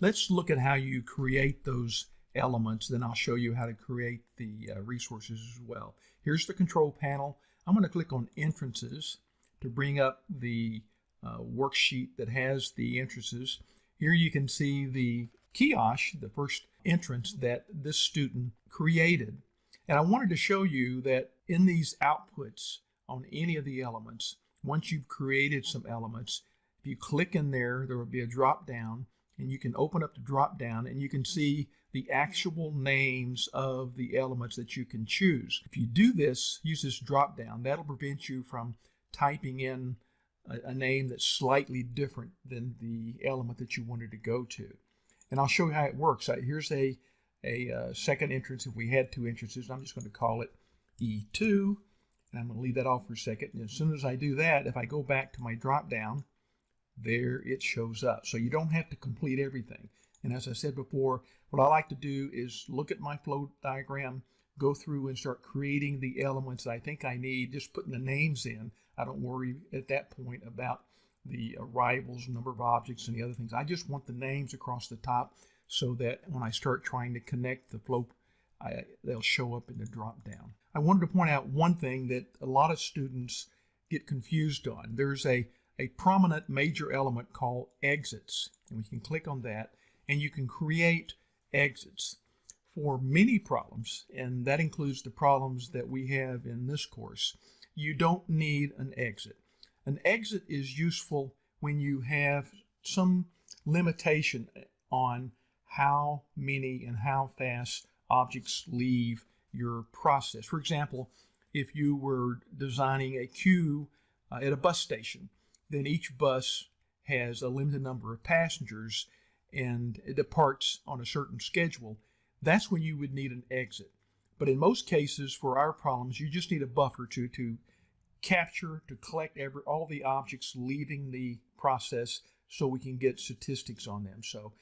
Let's look at how you create those elements. Then I'll show you how to create the uh, resources as well. Here's the control panel. I'm going to click on entrances to bring up the uh, worksheet that has the entrances. Here you can see the kiosk, the first entrance that this student created. And I wanted to show you that in these outputs on any of the elements, once you've created some elements, if you click in there, there will be a drop down and you can open up the drop down and you can see the actual names of the elements that you can choose. If you do this, use this drop down, that'll prevent you from typing in a, a name that's slightly different than the element that you wanted to go to. And I'll show you how it works. Here's a, a uh, second entrance if we had two entrances. I'm just going to call it E2 and I'm going to leave that off for a second. And as soon as I do that, if I go back to my drop down, there it shows up. So you don't have to complete everything. And as I said before, what I like to do is look at my flow diagram, go through and start creating the elements that I think I need, just putting the names in. I don't worry at that point about the arrivals, number of objects, and the other things. I just want the names across the top so that when I start trying to connect the flow, I, they'll show up in the drop down. I wanted to point out one thing that a lot of students get confused on. There's a a prominent major element called exits. And we can click on that and you can create exits for many problems. And that includes the problems that we have in this course. You don't need an exit. An exit is useful when you have some limitation on how many and how fast objects leave your process. For example, if you were designing a queue uh, at a bus station then each bus has a limited number of passengers and it departs on a certain schedule, that's when you would need an exit. But in most cases, for our problems, you just need a buffer to, to capture, to collect every, all the objects leaving the process so we can get statistics on them. So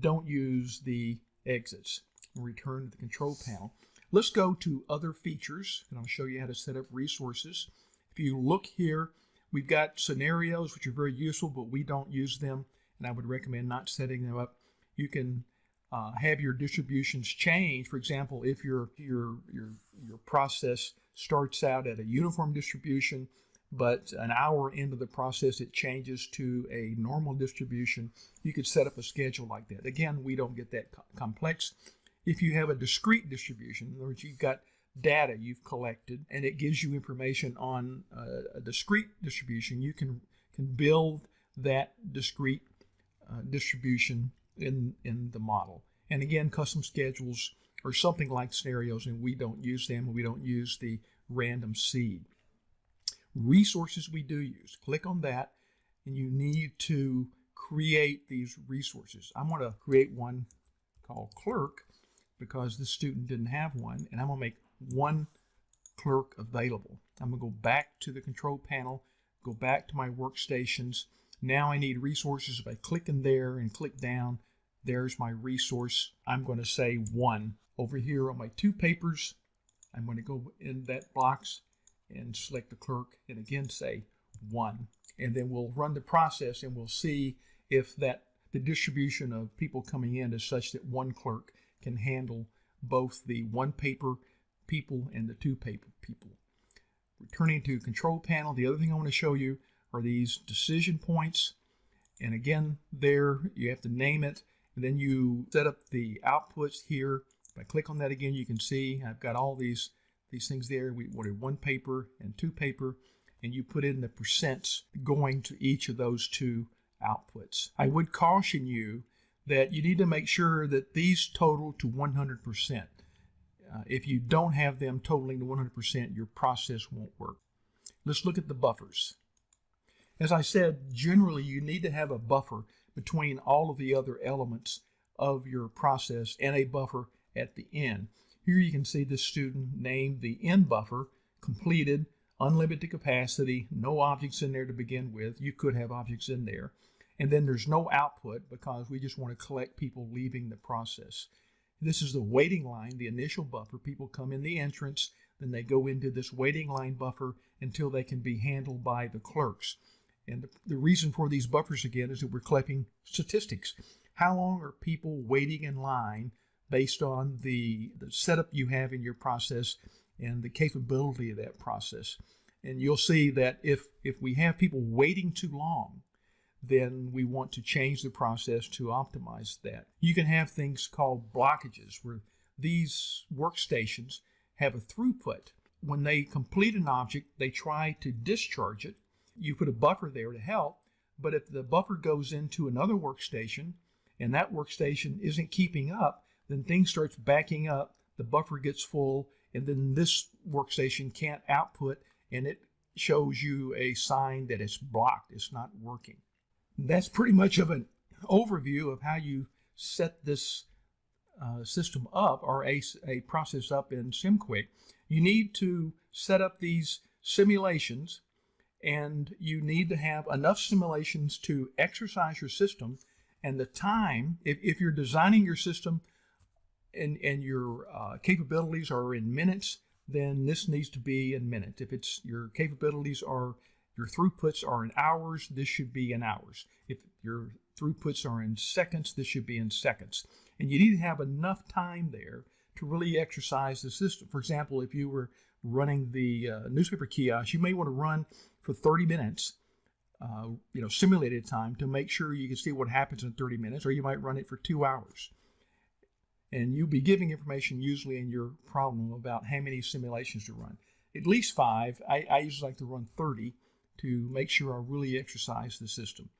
don't use the exits. Return to the control panel. Let's go to other features, and I'll show you how to set up resources. If you look here We've got scenarios which are very useful, but we don't use them, and I would recommend not setting them up. You can uh, have your distributions change. For example, if your your your your process starts out at a uniform distribution, but an hour into the process it changes to a normal distribution, you could set up a schedule like that. Again, we don't get that co complex. If you have a discrete distribution, in other words, you've got data you've collected and it gives you information on a, a discrete distribution, you can can build that discrete uh, distribution in in the model. And again, custom schedules are something like scenarios, and we don't use them. We don't use the random seed. Resources we do use. Click on that, and you need to create these resources. I'm going to create one called clerk because the student didn't have one, and I'm going to make one clerk available. I'm going to go back to the control panel, go back to my workstations. Now I need resources. If I click in there and click down, there's my resource. I'm going to say one. Over here on my two papers, I'm going to go in that box and select the clerk and again say one. And then we'll run the process and we'll see if that the distribution of people coming in is such that one clerk can handle both the one paper people and the two paper people. Returning to control panel, the other thing I want to show you are these decision points. And again, there you have to name it, and then you set up the outputs here. If I click on that again, you can see I've got all these these things there. We wanted one paper and two paper, and you put in the percents going to each of those two outputs. I would caution you that you need to make sure that these total to 100%. Uh, if you don't have them totaling to 100%, your process won't work. Let's look at the buffers. As I said, generally you need to have a buffer between all of the other elements of your process and a buffer at the end. Here you can see the student named the end buffer, completed, unlimited capacity, no objects in there to begin with. You could have objects in there. And then there's no output because we just want to collect people leaving the process. This is the waiting line, the initial buffer. People come in the entrance, then they go into this waiting line buffer until they can be handled by the clerks. And the, the reason for these buffers again is that we're collecting statistics. how long are people waiting in line based on the, the setup you have in your process and the capability of that process. And you'll see that if, if we have people waiting too long, then we want to change the process to optimize that. You can have things called blockages where these workstations have a throughput. When they complete an object, they try to discharge it. You put a buffer there to help, but if the buffer goes into another workstation and that workstation isn't keeping up, then things starts backing up, the buffer gets full, and then this workstation can't output and it shows you a sign that it's blocked, it's not working. That's pretty much of an overview of how you set this uh, system up or a, a process up in SimQuick. You need to set up these simulations and you need to have enough simulations to exercise your system and the time, if, if you're designing your system and, and your uh, capabilities are in minutes, then this needs to be in minutes. If it's your capabilities are your throughputs are in hours, this should be in hours. If your throughputs are in seconds, this should be in seconds. And you need to have enough time there to really exercise the system. For example, if you were running the uh, newspaper kiosk, you may want to run for 30 minutes, uh, you know, simulated time to make sure you can see what happens in 30 minutes, or you might run it for two hours. And you'll be giving information usually in your problem about how many simulations to run. At least five. I, I usually like to run 30 to make sure I really exercise the system.